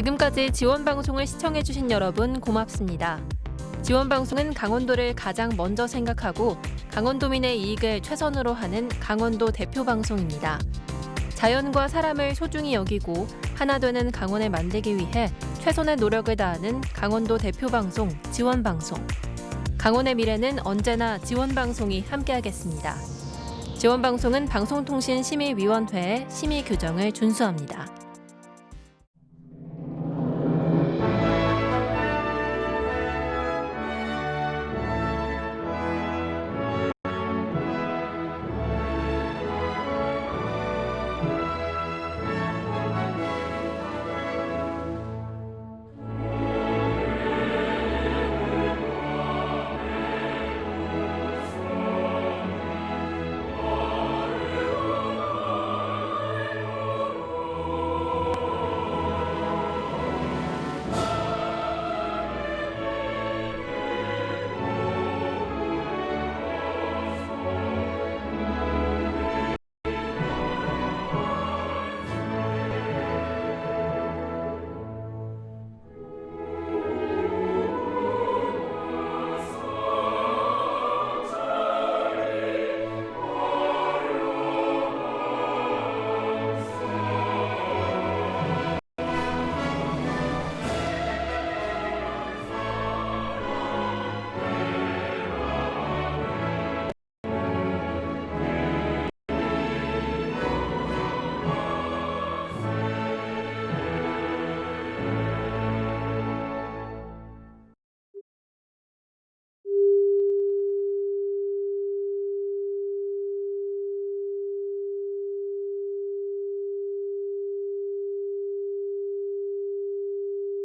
지금까지 지원방송을 시청해주신 여러분 고맙습니다. 지원방송은 강원도를 가장 먼저 생각하고 강원도민의 이익을 최선으로 하는 강원도 대표 방송입니다. 자연과 사람을 소중히 여기고 하나 되는 강원을 만들기 위해 최선의 노력을 다하는 강원도 대표 방송 지원방송. 강원의 미래는 언제나 지원방송이 함께하겠습니다. 지원방송은 방송통신심의위원회의 심의 규정을 준수합니다.